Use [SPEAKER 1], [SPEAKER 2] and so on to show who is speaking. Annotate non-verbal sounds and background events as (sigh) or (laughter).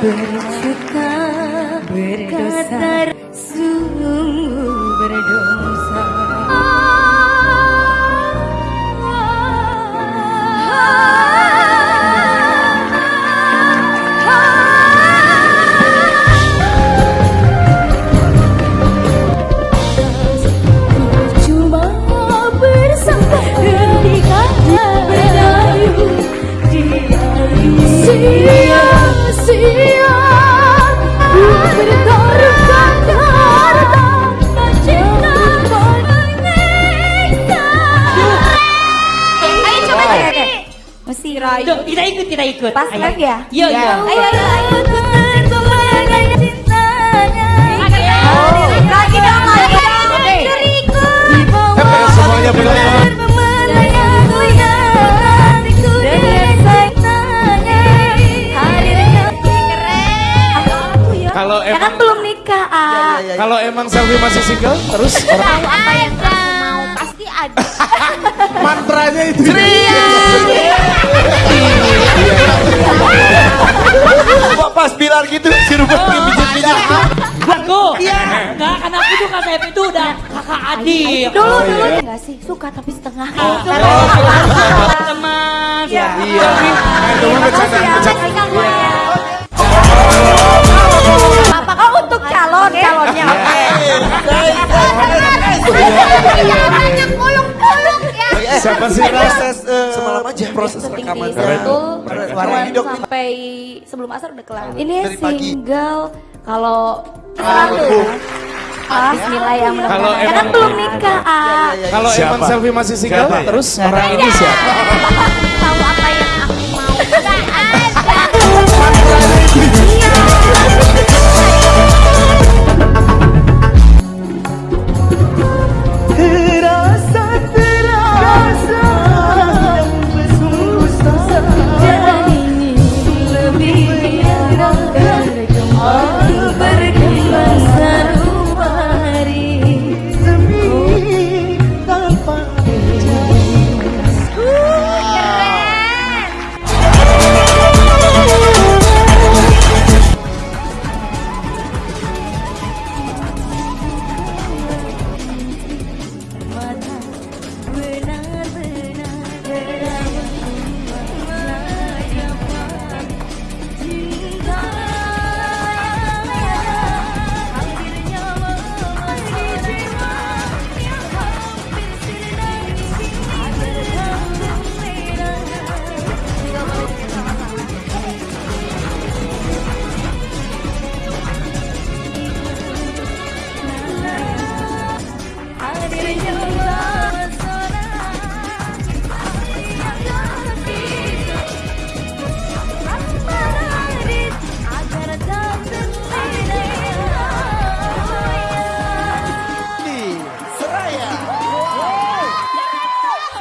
[SPEAKER 1] berjuta berdosa. Sungguh berdosa. Cuma bersama
[SPEAKER 2] kita ikut, kita ikut.
[SPEAKER 1] Pas
[SPEAKER 2] Ayo.
[SPEAKER 1] live ya?
[SPEAKER 2] Iya, iya.
[SPEAKER 1] Ayo, ayo, ayo. Ya. Ya kan belum nikah, ah.
[SPEAKER 3] Kalau emang selfie masih single, terus orang
[SPEAKER 1] Tahu apa yang aku mau pasti ada.
[SPEAKER 3] mantranya itu.
[SPEAKER 4] Kok pas bilang gitu si Ruben pijit-pijit.
[SPEAKER 2] Aku. Iya. Enggak, karena aku tuh kak Sepp itu udah kakak adik.
[SPEAKER 1] Dulu dulu enggak sih suka tapi setengah.
[SPEAKER 2] Teman.
[SPEAKER 1] Iya.
[SPEAKER 3] Iya. Bercanda, bercanda. Siapa sih
[SPEAKER 4] Proses eh, semalam aja proses
[SPEAKER 1] Syuting
[SPEAKER 4] rekaman.
[SPEAKER 1] Sentul
[SPEAKER 4] Warna hidup
[SPEAKER 1] sampai sebelum asar udah kelar. Ini single kalau selalu pas nilai yang mudah
[SPEAKER 3] Kalau
[SPEAKER 1] Ya kan belum nikah, ah.
[SPEAKER 3] Kalau
[SPEAKER 5] Siapa?
[SPEAKER 3] emang selfie masih single,
[SPEAKER 5] Siapa
[SPEAKER 3] terus orang ini siapa? (laughs)
[SPEAKER 1] Tahu apa. 先生。